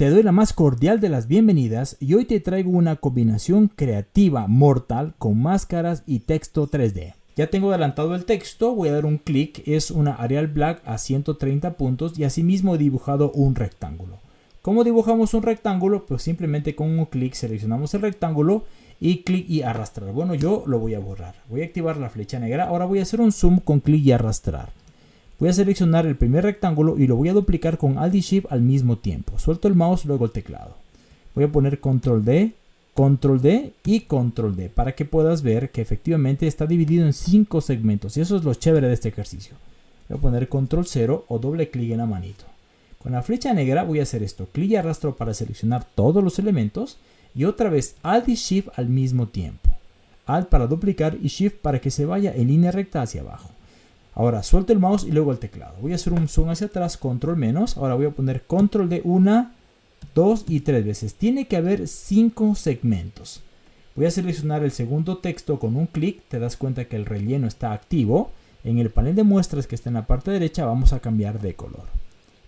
Te doy la más cordial de las bienvenidas y hoy te traigo una combinación creativa mortal con máscaras y texto 3D. Ya tengo adelantado el texto, voy a dar un clic, es una Arial Black a 130 puntos y asimismo he dibujado un rectángulo. ¿Cómo dibujamos un rectángulo? Pues simplemente con un clic seleccionamos el rectángulo y clic y arrastrar. Bueno, yo lo voy a borrar. Voy a activar la flecha negra. Ahora voy a hacer un zoom con clic y arrastrar. Voy a seleccionar el primer rectángulo y lo voy a duplicar con Alt y Shift al mismo tiempo. Suelto el mouse, luego el teclado. Voy a poner Control D, Control D y Control D para que puedas ver que efectivamente está dividido en cinco segmentos. Y eso es lo chévere de este ejercicio. Voy a poner Control 0 o doble clic en la manito. Con la flecha negra voy a hacer esto. Clic y arrastro para seleccionar todos los elementos. Y otra vez Alt y Shift al mismo tiempo. Alt para duplicar y Shift para que se vaya en línea recta hacia abajo. Ahora suelto el mouse y luego el teclado. Voy a hacer un zoom hacia atrás, control menos. Ahora voy a poner control de una, dos y tres veces. Tiene que haber cinco segmentos. Voy a seleccionar el segundo texto con un clic. Te das cuenta que el relleno está activo. En el panel de muestras que está en la parte derecha vamos a cambiar de color.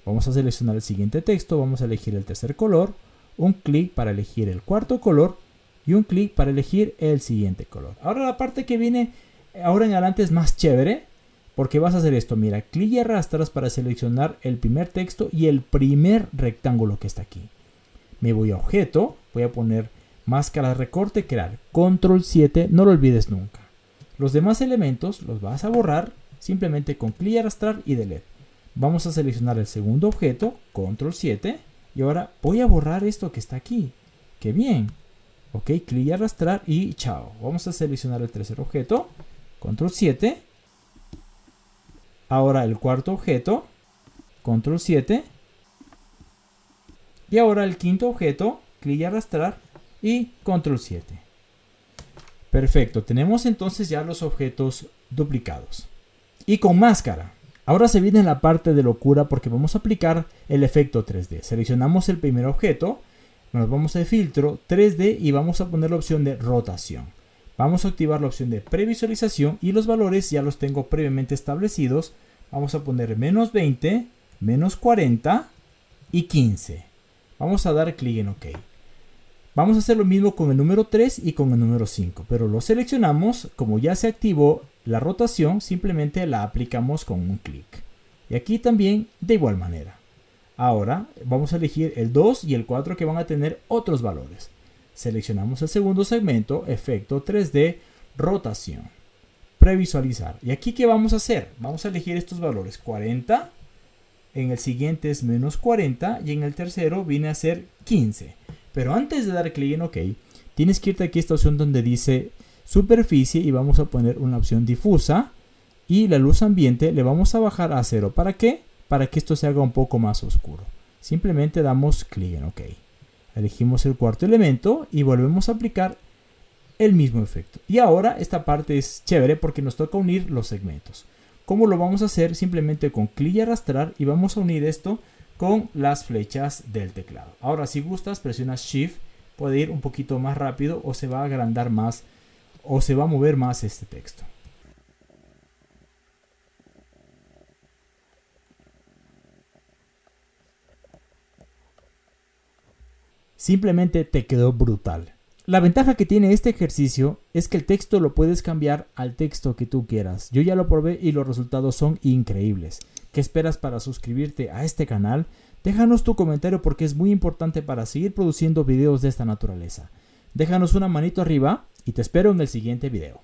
Vamos a seleccionar el siguiente texto. Vamos a elegir el tercer color. Un clic para elegir el cuarto color. Y un clic para elegir el siguiente color. Ahora la parte que viene ahora en adelante es más chévere porque vas a hacer esto, mira, clic y arrastras para seleccionar el primer texto y el primer rectángulo que está aquí. Me voy a objeto, voy a poner máscara recorte, crear, control 7, no lo olvides nunca. Los demás elementos los vas a borrar simplemente con clic y arrastrar y delete. Vamos a seleccionar el segundo objeto, control 7, y ahora voy a borrar esto que está aquí. ¡Qué bien! Ok, clic y arrastrar y chao. Vamos a seleccionar el tercer objeto, control 7, Ahora el cuarto objeto, control 7. Y ahora el quinto objeto, clic y arrastrar y control 7. Perfecto, tenemos entonces ya los objetos duplicados. Y con máscara. Ahora se viene la parte de locura porque vamos a aplicar el efecto 3D. Seleccionamos el primer objeto, nos vamos a filtro 3D y vamos a poner la opción de rotación. Vamos a activar la opción de previsualización y los valores ya los tengo previamente establecidos. Vamos a poner menos 20, menos 40 y 15. Vamos a dar clic en OK. Vamos a hacer lo mismo con el número 3 y con el número 5, pero lo seleccionamos, como ya se activó la rotación, simplemente la aplicamos con un clic. Y aquí también de igual manera. Ahora vamos a elegir el 2 y el 4 que van a tener otros valores. Seleccionamos el segundo segmento, efecto 3D, rotación, previsualizar. ¿Y aquí qué vamos a hacer? Vamos a elegir estos valores, 40, en el siguiente es menos 40 y en el tercero viene a ser 15. Pero antes de dar clic en OK, tienes que irte aquí a esta opción donde dice superficie y vamos a poner una opción difusa y la luz ambiente le vamos a bajar a cero. ¿Para qué? Para que esto se haga un poco más oscuro. Simplemente damos clic en OK. Elegimos el cuarto elemento y volvemos a aplicar el mismo efecto. Y ahora esta parte es chévere porque nos toca unir los segmentos. ¿Cómo lo vamos a hacer? Simplemente con clic y arrastrar y vamos a unir esto con las flechas del teclado. Ahora si gustas presionas Shift, puede ir un poquito más rápido o se va a agrandar más o se va a mover más este texto. Simplemente te quedó brutal. La ventaja que tiene este ejercicio es que el texto lo puedes cambiar al texto que tú quieras. Yo ya lo probé y los resultados son increíbles. ¿Qué esperas para suscribirte a este canal? Déjanos tu comentario porque es muy importante para seguir produciendo videos de esta naturaleza. Déjanos una manito arriba y te espero en el siguiente video.